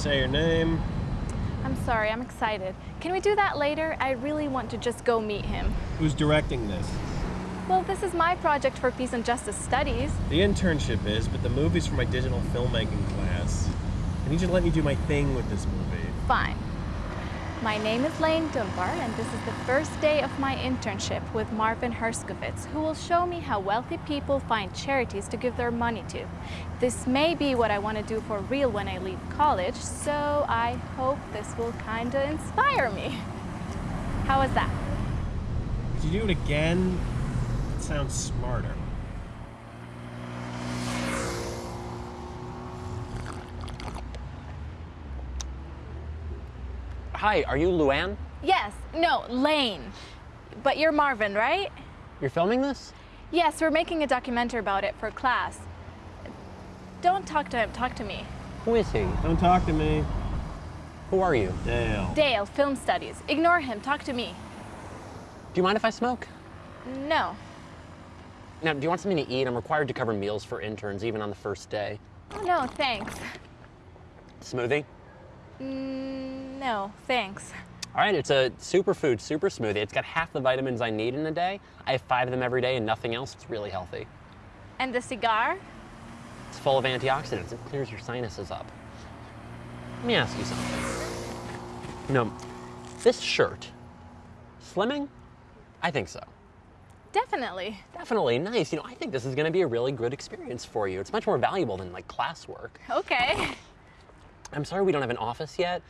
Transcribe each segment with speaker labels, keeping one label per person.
Speaker 1: Say your name.
Speaker 2: I'm sorry, I'm excited. Can we do that later? I really want to just go meet him.
Speaker 1: Who's directing this?
Speaker 2: Well, this is my project for Peace and Justice Studies.
Speaker 1: The internship is, but the movie's for my digital filmmaking class. I need you to let me do my thing with this movie.
Speaker 2: Fine. My name is Lane Dunbar, and this is the first day of my internship with Marvin Herskovitz, who will show me how wealthy people find charities to give their money to. This may be what I want to do for real when I leave college, so I hope this will kind of inspire me. How was that?
Speaker 1: Could you do it again? It sounds smarter.
Speaker 3: Hi, are you Luann?
Speaker 2: Yes, no, Lane. But you're Marvin, right?
Speaker 3: You're filming this?
Speaker 2: Yes, we're making a documentary about it for class. Don't talk to him, talk to me.
Speaker 3: Who is he?
Speaker 1: Don't talk to me.
Speaker 3: Who are you?
Speaker 1: Dale.
Speaker 2: Dale, film studies. Ignore him, talk to me.
Speaker 3: Do you mind if I smoke?
Speaker 2: No.
Speaker 3: Now, do you want something to eat? I'm required to cover meals for interns, even on the first day.
Speaker 2: Oh, no, thanks.
Speaker 3: Smoothie?
Speaker 2: Mm, no, thanks.
Speaker 3: All right, it's a superfood super smoothie. It's got half the vitamins I need in a day. I have five of them every day and nothing else. It's really healthy.
Speaker 2: And the cigar?
Speaker 3: It's full of antioxidants. It clears your sinuses up. Let me ask you something. You know, this shirt, slimming? I think so.
Speaker 2: Definitely.
Speaker 3: Definitely nice. You know, I think this is going to be a really good experience for you. It's much more valuable than like classwork.
Speaker 2: Okay.
Speaker 3: I'm sorry we don't have an office yet,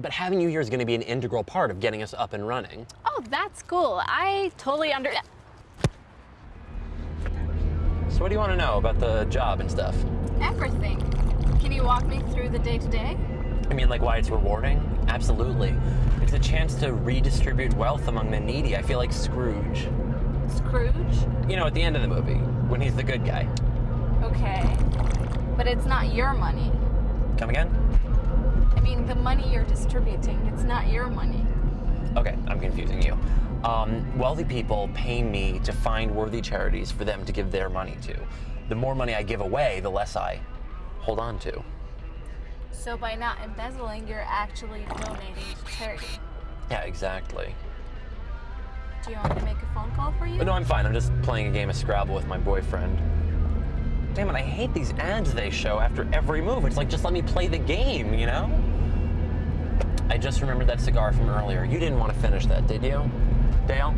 Speaker 3: but having you here is going to be an integral part of getting us up and running.
Speaker 2: Oh, that's cool. I totally under.
Speaker 3: So what do you want to know about the job and stuff?
Speaker 2: Everything. Can you walk me through the day to day?
Speaker 3: I mean, like why it's rewarding? Absolutely. It's a chance to redistribute wealth among the needy. I feel like Scrooge.
Speaker 2: Scrooge?
Speaker 3: You know, at the end of the movie, when he's the good guy.
Speaker 2: Okay. But it's not your money.
Speaker 3: Come again?
Speaker 2: I mean, the money you're distributing, it's not your money.
Speaker 3: Okay, I'm confusing you. Um, wealthy people pay me to find worthy charities for them to give their money to. The more money I give away, the less I hold on to.
Speaker 2: So by not embezzling, you're actually donating to charity.
Speaker 3: Yeah, exactly.
Speaker 2: Do you want me to make a phone call for you?
Speaker 3: No, I'm fine. I'm just playing a game of Scrabble with my boyfriend. Damn it, I hate these ads they show after every move. It's like, just let me play the game, you know? I just remembered that cigar from earlier. You didn't want to finish that, did you? Dale?